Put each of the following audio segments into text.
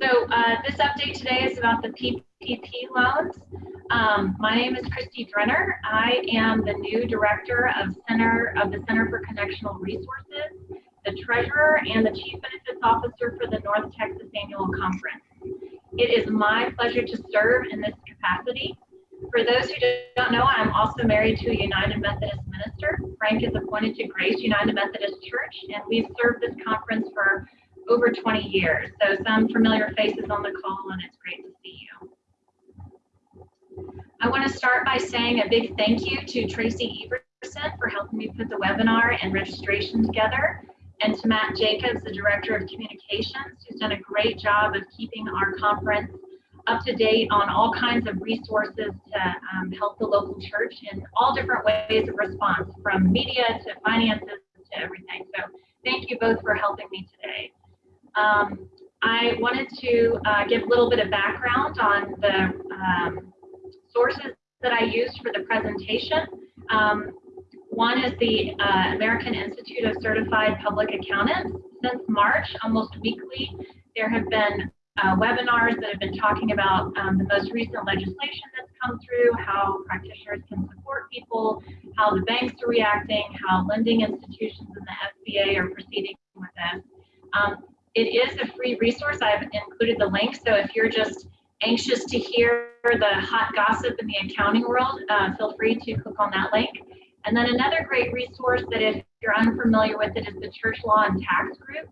So uh, this update today is about the PPP loans. Um, my name is Christy Drenner. I am the new director of Center of the Center for Connectional Resources, the treasurer, and the chief benefits officer for the North Texas Annual Conference. It is my pleasure to serve in this capacity. For those who don't know, I'm also married to a United Methodist minister. Frank is appointed to Grace United Methodist Church, and we've served this conference for over 20 years. So some familiar faces on the call, and it's great to see you. I want to start by saying a big thank you to Tracy Everson for helping me put the webinar and registration together, and to Matt Jacobs, the Director of Communications, who's done a great job of keeping our conference up to date on all kinds of resources to um, help the local church in all different ways of response, from media to finances to everything. So thank you both for helping me today. Um, I wanted to uh, give a little bit of background on the um, sources that I used for the presentation. Um, one is the uh, American Institute of Certified Public Accountants. Since March, almost weekly, there have been uh, webinars that have been talking about um, the most recent legislation that's come through, how practitioners can support people, how the banks are reacting, how lending institutions and the SBA are proceeding with this. Um, it is a free resource. I've included the link. So if you're just anxious to hear the hot gossip in the accounting world, uh, feel free to click on that link. And then another great resource that if you're unfamiliar with it is the Church Law and Tax Group.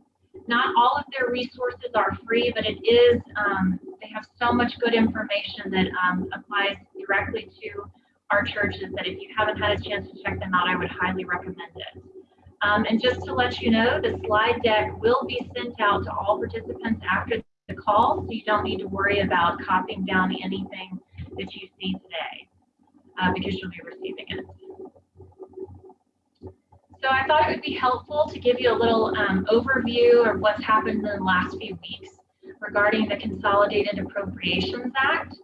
Not all of their resources are free, but it is, um, they have so much good information that um, applies directly to our churches that if you haven't had a chance to check them out, I would highly recommend it. Um, and just to let you know, the slide deck will be sent out to all participants after the call, so you don't need to worry about copying down anything that you see today uh, because you'll be receiving it. So I thought it would be helpful to give you a little um, overview of what's happened in the last few weeks regarding the Consolidated Appropriations Act.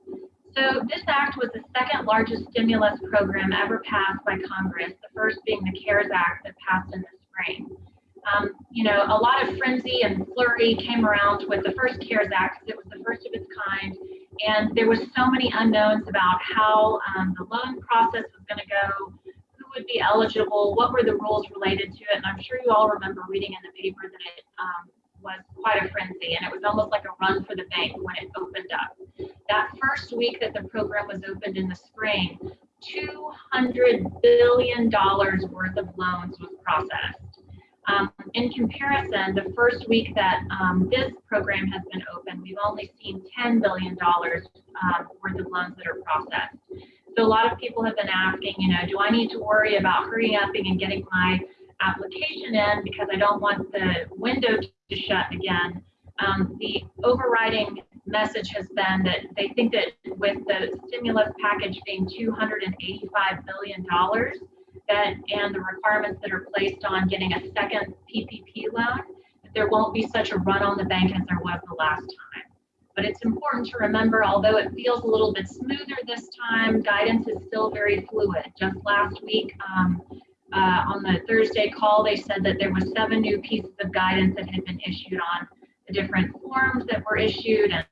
So this act was the second largest stimulus program ever passed by Congress, the first being the CARES Act that passed in the spring. Um, you know, a lot of frenzy and flurry came around with the first CARES Act because it was the first of its kind, and there was so many unknowns about how um, the loan process was going to go, who would be eligible, what were the rules related to it, and I'm sure you all remember reading in the paper that it um, was quite a frenzy, and it was almost like a run for the bank when it opened up. That first week that the program was opened in the spring, $200 billion worth of loans was processed. Um, in comparison, the first week that um, this program has been open, we've only seen $10 billion um, worth of loans that are processed. So a lot of people have been asking, you know, do I need to worry about hurrying up and getting my application in because I don't want the window to shut again? Um, the overriding message has been that they think that with the stimulus package being $285 billion, that and the requirements that are placed on getting a second PPP loan, that there won't be such a run on the bank as there was the last time. But it's important to remember, although it feels a little bit smoother this time, guidance is still very fluid. Just last week, um, uh, on the Thursday call, they said that there was seven new pieces of guidance that had been issued on the different forms that were issued and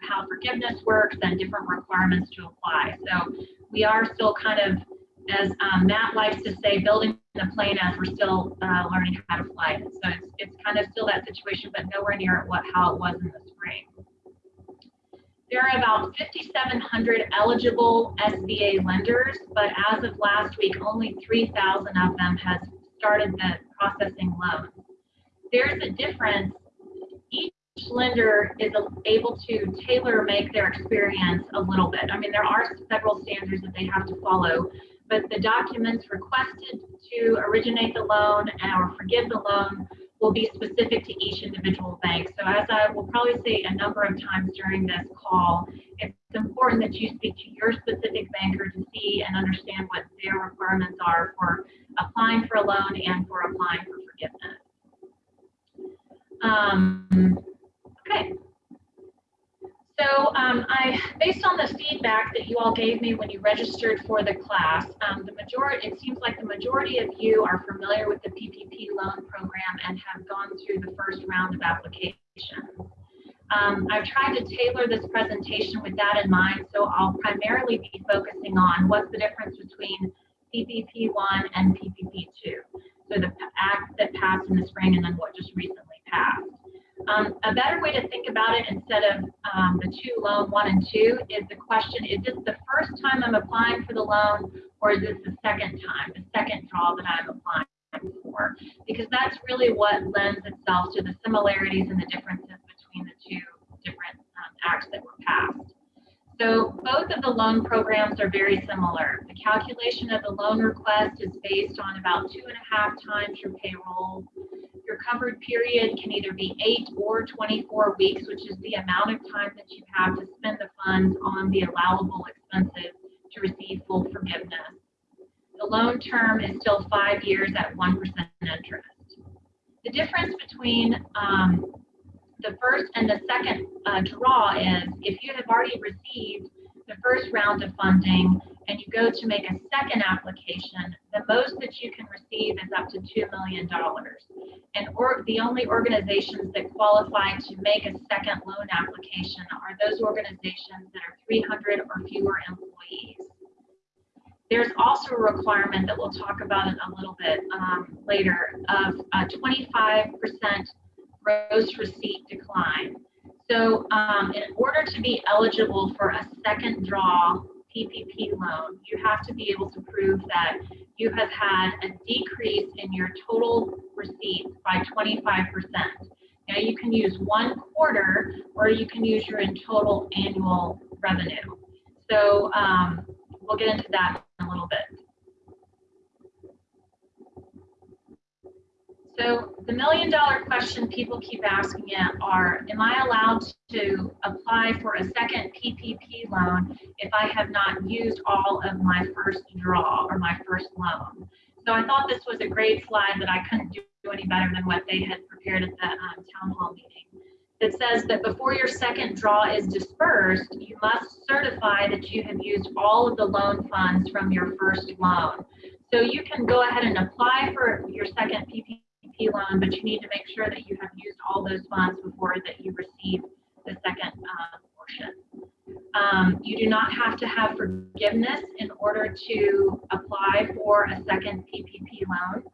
how forgiveness works and different requirements to apply. So we are still kind of, as um, Matt likes to say, building the plane as we're still uh, learning how to fly. So it's, it's kind of still that situation, but nowhere near what how it was in the spring. There are about 5,700 eligible SBA lenders, but as of last week, only 3,000 of them has started the processing loans. There's a difference Each lender is able to tailor make their experience a little bit. I mean, there are several standards that they have to follow, but the documents requested to originate the loan or forgive the loan will be specific to each individual bank. So as I will probably say a number of times during this call, it's important that you speak to your specific banker to see and understand what their requirements are for applying for a loan and for applying for forgiveness. Um, Okay. So um, I, based on the feedback that you all gave me when you registered for the class, um, the majority, it seems like the majority of you are familiar with the PPP loan program and have gone through the first round of applications. Um, I've tried to tailor this presentation with that in mind, so I'll primarily be focusing on what's the difference between PPP1 and PPP2. So the act that passed in the spring and then what just recently passed. Um, a better way to think about it instead of um, the two loan one and two is the question, is this the first time I'm applying for the loan or is this the second time, the second draw that I'm applying for? Because that's really what lends itself to the similarities and the differences between the two different um, acts that were passed. So both of the loan programs are very similar. The calculation of the loan request is based on about two and a half times your payroll. Your covered period can either be 8 or 24 weeks, which is the amount of time that you have to spend the funds on the allowable expenses to receive full forgiveness. The loan term is still five years at 1% interest. The difference between um, the first and the second uh, draw is if you have already received the first round of funding and you go to make a second application, the most that you can receive is up to $2 million. And or, the only organizations that qualify to make a second loan application are those organizations that are 300 or fewer employees. There's also a requirement that we'll talk about a little bit um, later of 25% gross receipt decline. So um, in order to be eligible for a second draw PPP loan, you have to be able to prove that you have had a decrease in your total receipts by 25%. Now you can use one quarter or you can use your in total annual revenue. So um, we'll get into that in a little bit. So the million dollar question people keep asking it are, am I allowed to apply for a second PPP loan if I have not used all of my first draw or my first loan? So I thought this was a great slide that I couldn't do any better than what they had prepared at the um, town hall meeting. It says that before your second draw is dispersed, you must certify that you have used all of the loan funds from your first loan. So you can go ahead and apply for your second PPP loan, but you need to make sure that you have used all those funds before that you receive the second uh, portion. Um, you do not have to have forgiveness in order to apply for a second PPP loan.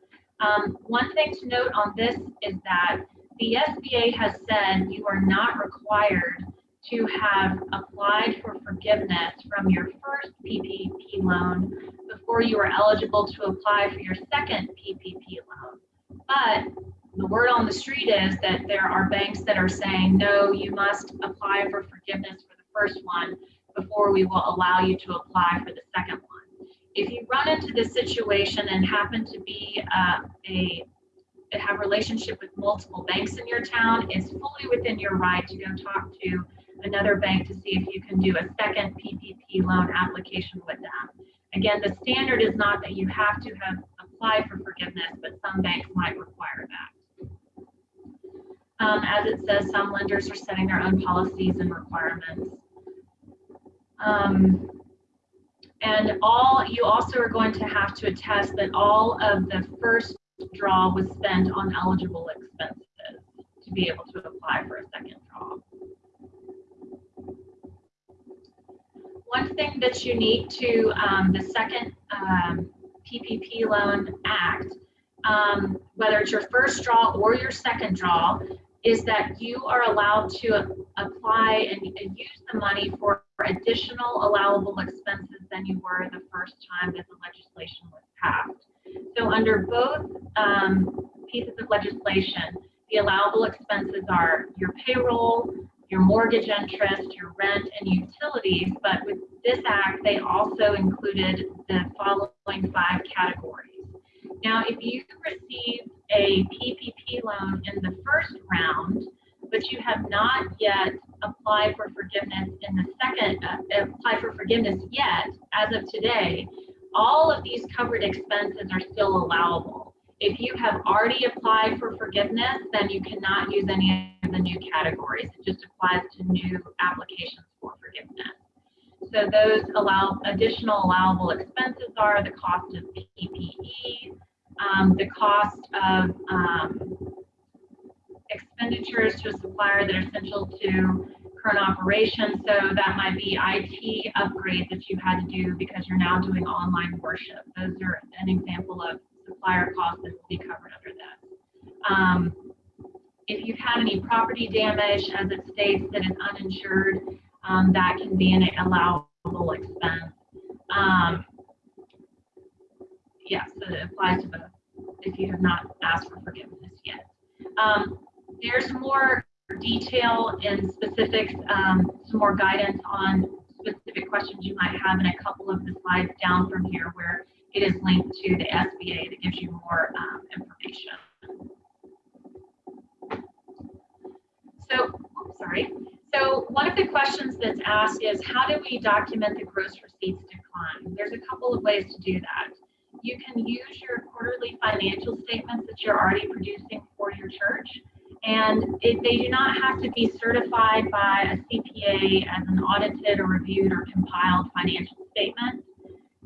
Um, one thing to note on this is that the SBA has said you are not required to have applied for forgiveness from your first PPP loan before you are eligible to apply for your second PPP loan. But the word on the street is that there are banks that are saying, no, you must apply for forgiveness for the first one before we will allow you to apply for the second one. If you run into this situation and happen to be uh, a have relationship with multiple banks in your town, it's fully within your right to go talk to another bank to see if you can do a second PPP loan application with them. Again, the standard is not that you have to have applied for forgiveness, but some banks might require that. Um, as it says, some lenders are setting their own policies and requirements. Um, and all you also are going to have to attest that all of the first draw was spent on eligible expenses to be able to apply for a second draw. One thing that's unique to um, the second um, PPP Loan Act, um, whether it's your first draw or your second draw, is that you are allowed to apply and, and use the money for additional allowable expenses than you were the first time that the legislation was passed. So under both um, pieces of legislation, the allowable expenses are your payroll, your mortgage interest, your rent, and utilities. But with this act, they also included the following five categories. Now, if you received a PPP loan in the first round, but you have not yet applied for forgiveness in the second, uh, apply for forgiveness yet, as of today, all of these covered expenses are still allowable. If you have already applied for forgiveness, then you cannot use any of the new categories. It just applies to new applications for forgiveness. So those allow additional allowable expenses are the cost of PPE, um, the cost of um, expenditures to a supplier that are essential to current operations. So that might be IT upgrades that you had to do because you're now doing online worship. Those are an example of supplier costs that will be covered under that. Um, if you've had any property damage, as it states that is uninsured, um, that can be an allowable expense. Um, yes, it applies to both if you have not asked for forgiveness yet. Um, there's more detail and specifics, um, some more guidance on specific questions you might have in a couple of the slides down from here where it is linked to the SBA that gives you more um, information. So, sorry. So one of the questions that's asked is how do we document the gross receipts decline? There's a couple of ways to do that. You can use your quarterly financial statements that you're already producing for your church. And it, they do not have to be certified by a CPA as an audited or reviewed or compiled financial statement.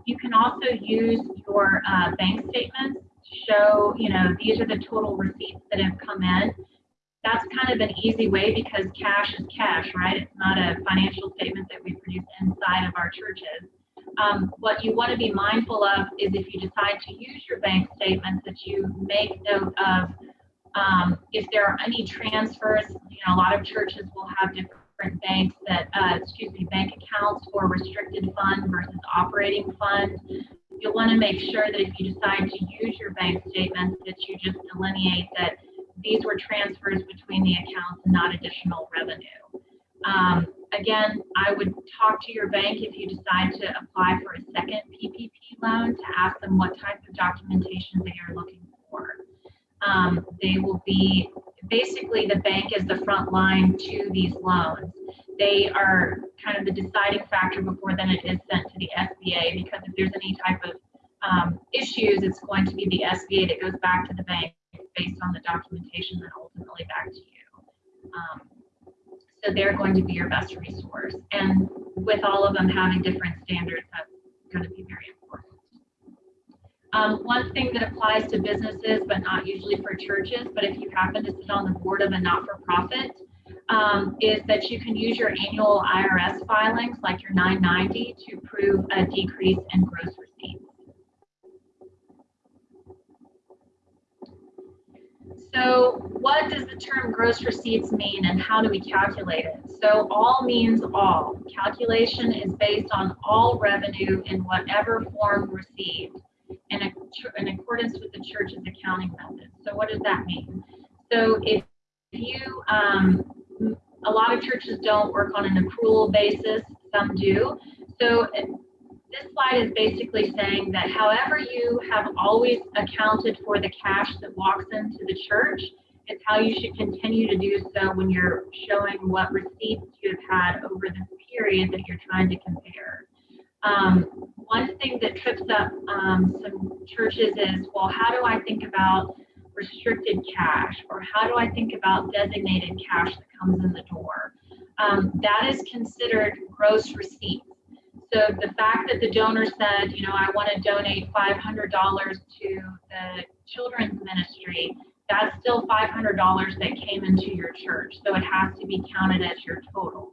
You can also use your uh, bank statements to show, you know, these are the total receipts that have come in that's kind of an easy way because cash is cash, right? It's not a financial statement that we produce inside of our churches. Um, what you want to be mindful of is if you decide to use your bank statements that you make note of um, if there are any transfers, you know, a lot of churches will have different banks that, uh, excuse me, bank accounts for restricted fund versus operating fund. You'll want to make sure that if you decide to use your bank statements that you just delineate that these were transfers between the accounts, and not additional revenue. Um, again, I would talk to your bank if you decide to apply for a second PPP loan to ask them what type of documentation they are looking for. Um, they will be, basically the bank is the front line to these loans. They are kind of the deciding factor before then it is sent to the SBA because if there's any type of um, issues, it's going to be the SBA that goes back to the bank based on the documentation then ultimately back to you. Um, so they're going to be your best resource. And with all of them having different standards, that's going to be very important. Um, one thing that applies to businesses, but not usually for churches, but if you happen to sit on the board of a not-for-profit, um, is that you can use your annual IRS filings, like your 990, to prove a decrease in gross receipts. So what does the term gross receipts mean and how do we calculate it? So all means all. Calculation is based on all revenue in whatever form received in, accordance with the church's accounting method. So what does that mean? So if you, um, a lot of churches don't work on an accrual basis, some do. So this slide is basically saying that however you have always accounted for the cash that walks into the church, it's how you should continue to do so when you're showing what receipts you have had over this period that you're trying to compare. Um, one thing that trips up um, some churches is, well, how do I think about restricted cash or how do I think about designated cash that comes in the door? Um, that is considered gross receipts. So the fact that the donor said, you know, I want to donate $500 to the children's ministry, that's still $500 that came into your church. So it has to be counted as your total.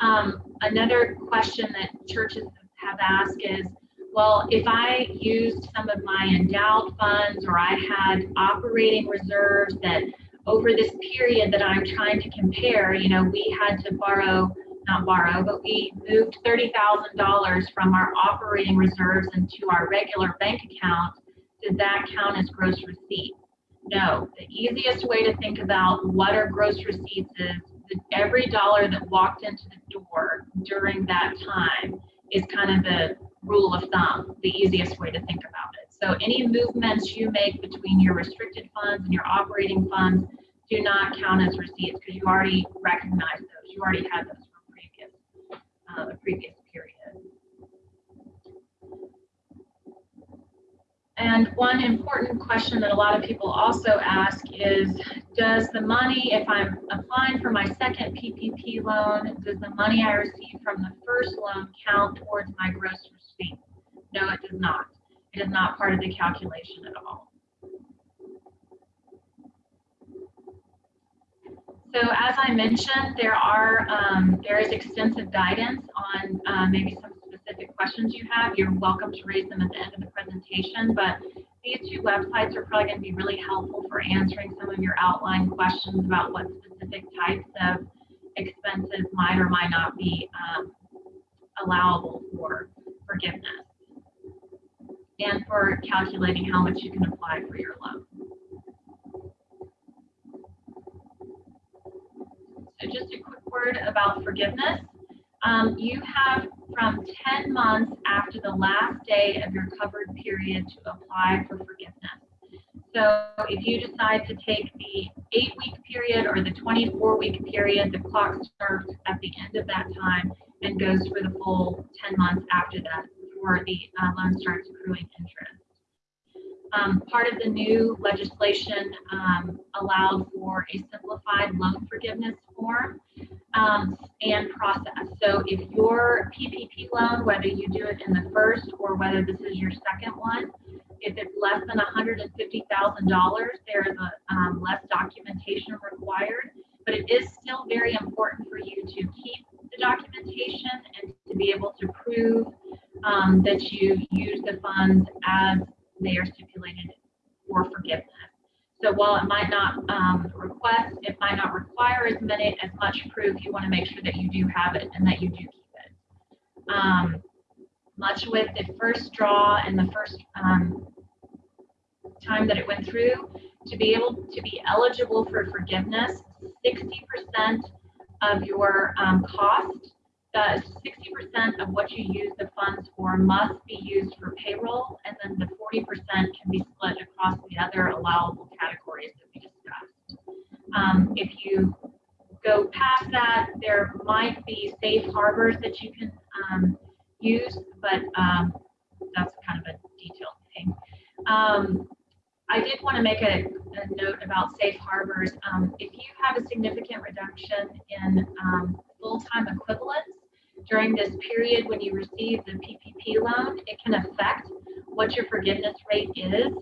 Um, another question that churches have asked is, well, if I used some of my endowed funds or I had operating reserves that over this period that I'm trying to compare, you know, we had to borrow not borrow, but we moved $30,000 from our operating reserves into our regular bank account. Did that count as gross receipts? No. The easiest way to think about what are gross receipts is every dollar that walked into the door during that time is kind of the rule of thumb, the easiest way to think about it. So any movements you make between your restricted funds and your operating funds do not count as receipts because you already recognize those. You already had those uh, the previous period. And one important question that a lot of people also ask is, does the money, if I'm applying for my second PPP loan, does the money I receive from the first loan count towards my gross receipt? No, it does not. It is not part of the calculation at all. So as I mentioned, there are um, there is extensive guidance on uh, maybe some specific questions you have. You're welcome to raise them at the end of the presentation, but these two websites are probably going to be really helpful for answering some of your outline questions about what specific types of expenses might or might not be um, allowable for forgiveness and for calculating how much you can apply for your loan. So just a quick word about forgiveness. Um, you have from 10 months after the last day of your covered period to apply for forgiveness. So if you decide to take the eight week period or the 24 week period, the clock starts at the end of that time and goes for the full 10 months after that before the uh, loan starts accruing interest. Um, part of the new legislation um, allowed for a simplified loan forgiveness form um, and process. So if your PPP loan, whether you do it in the first or whether this is your second one, if it's less than $150,000, there is a um, less documentation required, but it is still very important for you to keep the documentation and to be able to prove um, that you use the funds as they are stipulated for forgiveness. So while it might not um, request, it might not require as many as much proof, you want to make sure that you do have it and that you do keep it. Um, much with the first draw and the first um, time that it went through, to be able to be eligible for forgiveness, 60% of your um, cost 60% of what you use the funds for must be used for payroll, and then the 40% can be split across the other allowable categories that we discussed. Um, if you go past that, there might be safe harbors that you can um, use, but um, that's kind of a detailed thing. Um, I did want to make a, a note about safe harbors. Um, if you have a significant reduction in um, full-time equivalents, during this period when you receive the PPP loan, it can affect what your forgiveness rate is.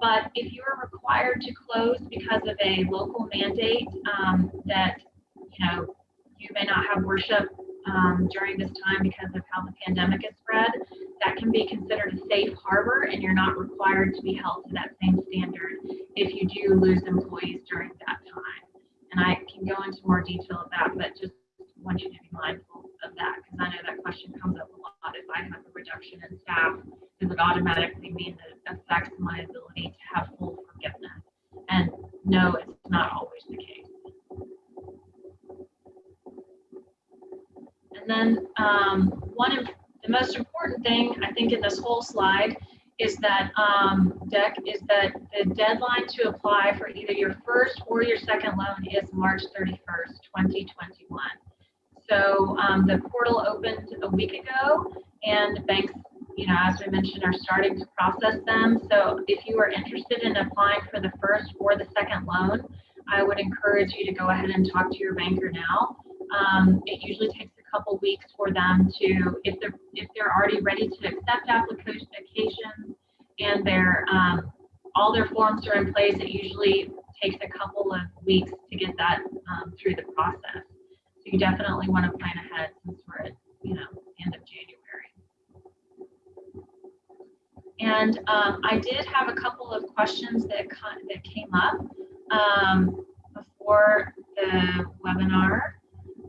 But if you are required to close because of a local mandate um, that, you know, you may not have worship um, during this time because of how the pandemic is spread, that can be considered a safe harbor and you're not required to be held to that same standard if you do lose employees during that time. And I can go into more detail of that, but just want you to be mindful of that because I know that question comes up a lot. If I have a reduction in staff, does it automatically mean that it affects my ability to have full forgiveness? And no, it's not always the case. And then um, one of the most important thing I think in this whole slide is that um, deck is that the deadline to apply for either your first or your second loan is March 31st, 2021. So um, the portal opened a week ago and banks, you know, as we mentioned, are starting to process them. So if you are interested in applying for the first or the second loan, I would encourage you to go ahead and talk to your banker now. Um, it usually takes a couple weeks for them to, if they're if they're already ready to accept applications and their um, all their forms are in place, it usually takes a couple of weeks to get that um, through the process. So you definitely want to plan ahead since we're at, you know, end of January. And um, I did have a couple of questions that, that came up um, before the webinar.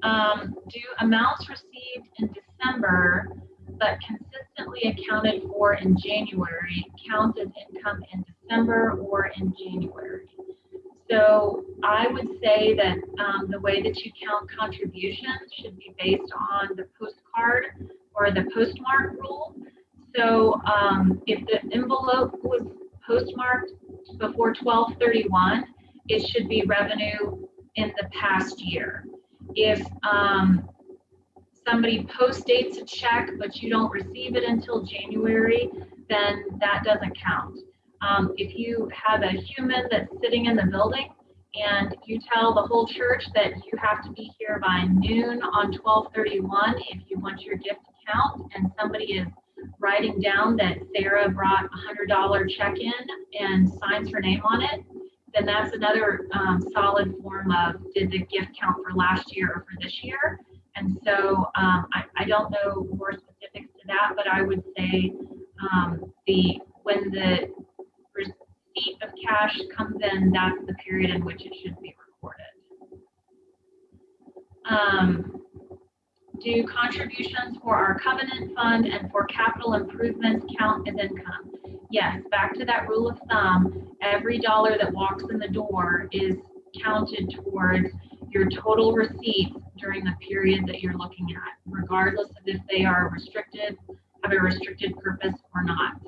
Um, do amounts received in December but consistently accounted for in January count as income in December or in January? So I would say that um, the way that you count contributions should be based on the postcard or the postmark rule. So um, if the envelope was postmarked before 1231, it should be revenue in the past year. If um, somebody post dates a check but you don't receive it until January, then that doesn't count. Um, if you have a human that's sitting in the building and you tell the whole church that you have to be here by noon on 1231 if you want your gift to count and somebody is writing down that Sarah brought a $100 check in and signs her name on it, then that's another um, solid form of did the gift count for last year or for this year? And so um, I, I don't know more specifics to that, but I would say um, the when the receipt of cash comes in, that's the period in which it should be recorded. Um, do contributions for our covenant fund and for capital improvements count as income? Yes, back to that rule of thumb, every dollar that walks in the door is counted towards your total receipts during the period that you're looking at, regardless of if they are restricted, have a restricted purpose or not.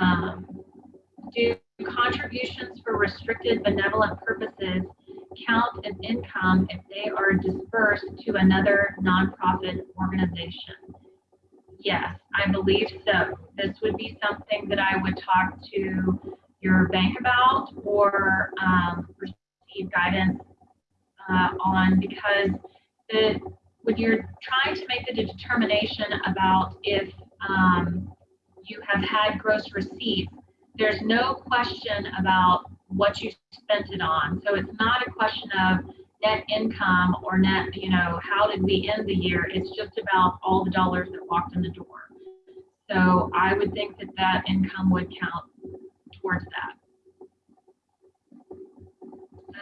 Um, do contributions for restricted benevolent purposes count as income if they are dispersed to another nonprofit organization? Yes, I believe so. This would be something that I would talk to your bank about or um, receive guidance uh, on because the, when you're trying to make the determination about if um, you have had gross receipts, there's no question about what you spent it on. So it's not a question of net income or net, you know, how did we end the year? It's just about all the dollars that walked in the door. So I would think that that income would count towards that.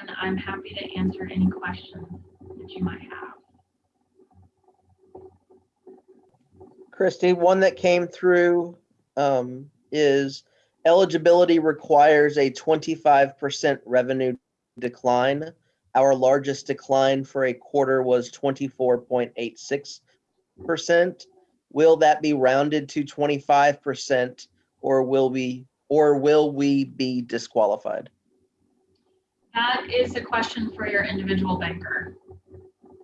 And I'm happy to answer any questions that you might have. Christy, one that came through um, is eligibility requires a 25% revenue decline. Our largest decline for a quarter was 24.86%. Will that be rounded to 25% or will we or will we be disqualified? That is a question for your individual banker.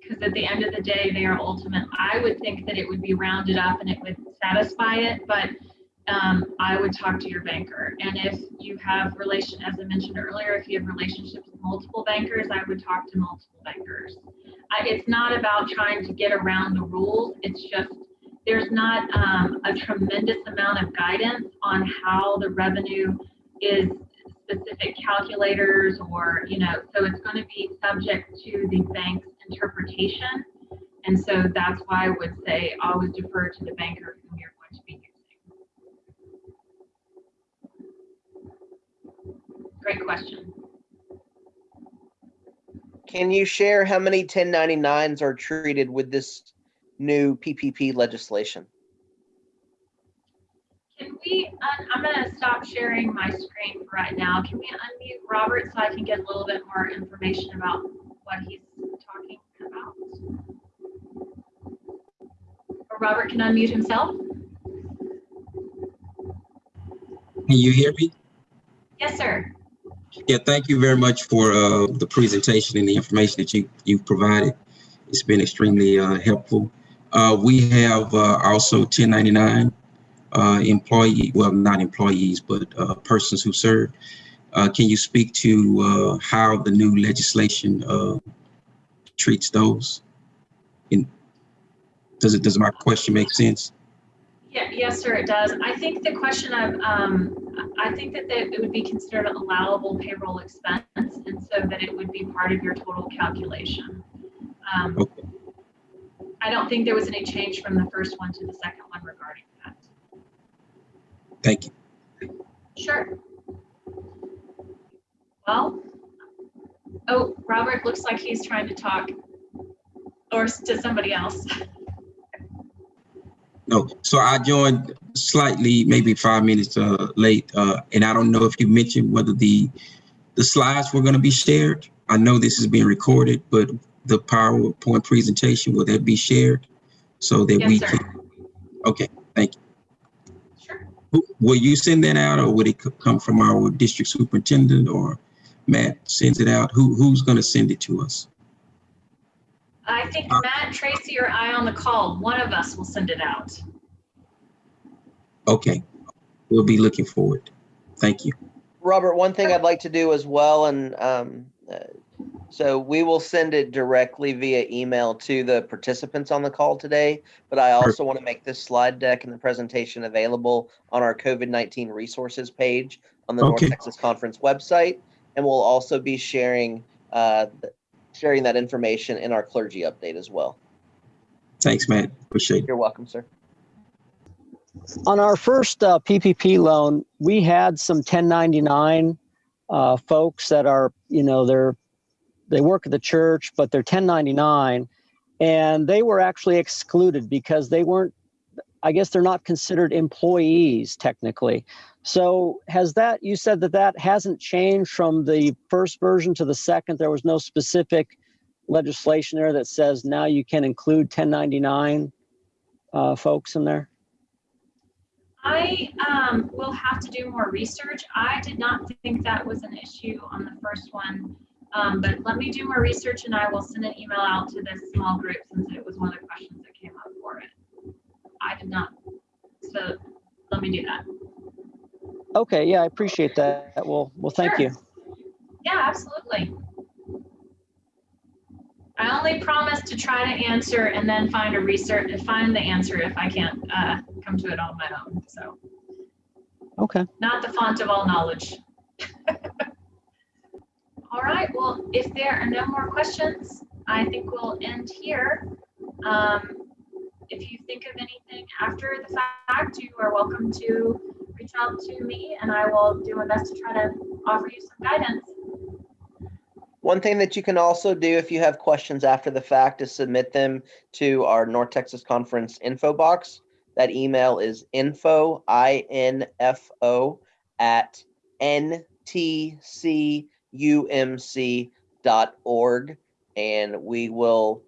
Because at the end of the day, they are ultimate. I would think that it would be rounded up and it would satisfy it, but um, I would talk to your banker. And if you have relation, as I mentioned earlier, if you have relationships with multiple bankers, I would talk to multiple bankers. I, it's not about trying to get around the rules. It's just there's not um, a tremendous amount of guidance on how the revenue is specific calculators or, you know, so it's going to be subject to the bank's interpretation. And so that's why I would say always defer to the banker whom you're going to be Great question. Can you share how many 1099s are treated with this new PPP legislation? Can we, un- I'm gonna stop sharing my screen for right now. Can we unmute Robert so I can get a little bit more information about what he's talking about? Or Robert can unmute himself? Can you hear me? Yes, sir. Yeah, thank you very much for uh, the presentation and the information that you, you've provided. It's been extremely uh, helpful. Uh, we have uh, also 1099 uh, employee, well, not employees, but uh, persons who serve. Can you speak to how the new legislation treats those? And does it, does my question make sense? Yeah, yes, sir, it does. I think the question of, um, I think that they- it would be considered an allowable payroll expense and so that it would be part of your total calculation. Um, Okay. I don't think there was any change from the first one to the second one regarding that. Thank you. Sure. Well, oh, Robert looks like he's trying to talk or to somebody else. No, so I joined slightly, maybe five minutes uh, late, uh, and I don't know if you mentioned whether the the slides were going to be shared. I know this is being recorded, but the PowerPoint presentation will that be shared so that we sir. can? Okay, thank you. Sure. Will you send that out, or would it come from our district superintendent, or Matt sends it out? Who who's going to send it to us? I think Uh, Matt, Tracy, or I on the call, one of us will send it out. Okay, we'll be looking forward. Thank you. Robert, one thing I'd like to do as well, and um, uh, so we will send it directly via email to the participants on the call today. But I also want to make this slide deck and the presentation available on our COVID 19 resources page on the North Texas Conference website, and we'll also be sharing uh, th- sharing that information in our clergy update as well. Thanks, Matt. Appreciate it. You're welcome, sir. On our first uh, PPP loan, we had some 1099 uh, folks that are, you know, they're they work at the church, but they're 1099, and they were actually excluded because they weren't. I guess they're not considered employees technically. So has that? You said that that hasn't changed from the first version to the second. There was no specific legislation there that says now you can include 1099 uh, folks in there. I um, will have to do more research. I did not think that was an issue on the first one. Um, but let me do more research and I will send an email out to this small group since it was one of the questions that came up for it. I did not. So let me do that. Okay, yeah, I appreciate that. Well, well, thank Sure. you. Yeah, absolutely. I only promise to try to answer and then find a research, find the answer if I can't uh, come to it on my own. So Okay. not the font of all knowledge. All right, well, if there are no more questions, I think we'll end here. Um, If you think of anything after the fact, you are welcome to reach out to me and I will do my best to try to offer you some guidance. One thing that you can also do if you have questions after the fact is submit them to our North Texas Conference info box. That email is info, I-N-F-O, at ntcumc dot org. And we will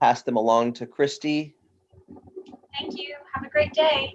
pass them along to Christy. Thank you. Have a great day.